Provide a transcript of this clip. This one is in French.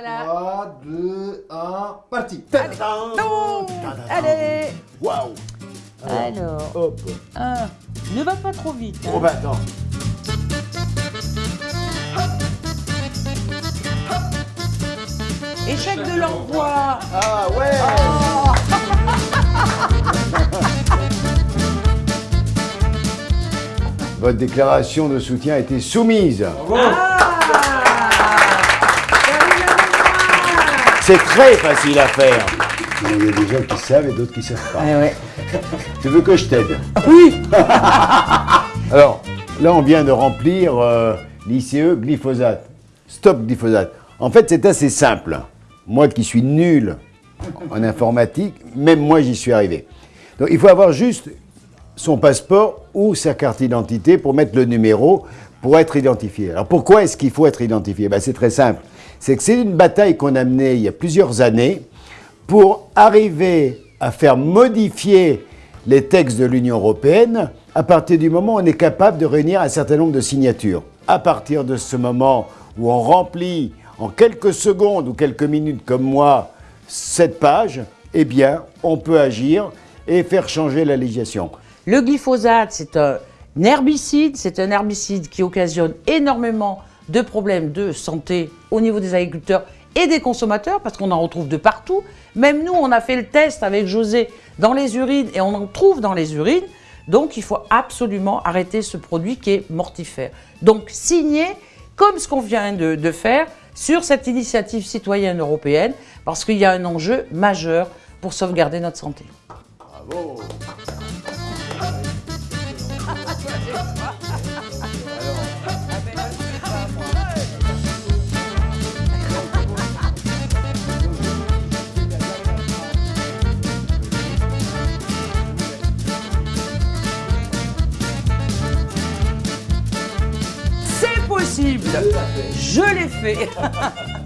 Voilà. 3, 2, 1, parti Non Allez Waouh Alors, Hop un. Ne va pas trop vite. hein. Oh bah attends Échec de l'envoi. Ah ouais Votre déclaration de soutien a été soumise. C'est très facile à faire. Il y a des gens qui savent et d'autres qui savent pas. Ouais, ouais. Tu veux que je t'aide? Oui Alors, là, on vient de remplir euh, l'ICE glyphosate. Stop glyphosate. En fait, c'est assez simple. Moi qui suis nul en informatique, même moi, j'y suis arrivé. Donc, il faut avoir juste son passeport ou sa carte d'identité pour mettre le numéro pour être identifié. Alors, pourquoi est-ce qu'il faut être identifié? Ben, C'est très simple. C'est que c'est une bataille qu'on a menée il y a plusieurs années pour arriver à faire modifier les textes de l'Union européenne à partir du moment où on est capable de réunir un certain nombre de signatures. À partir de ce moment où on remplit en quelques secondes ou quelques minutes comme moi cette page, eh bien, on peut agir et faire changer la législation. Le glyphosate, c'est un herbicide. C'est un herbicide qui occasionne énormément de problèmes de santé au niveau des agriculteurs et des consommateurs, parce qu'on en retrouve de partout. Même nous, on a fait le test avec José dans les urines et on en trouve dans les urines. Donc, il faut absolument arrêter ce produit qui est mortifère. Donc, signer comme ce qu'on vient de, de faire sur cette initiative citoyenne européenne, parce qu'il y a un enjeu majeur pour sauvegarder notre santé. Bravo possible. Je l'ai fait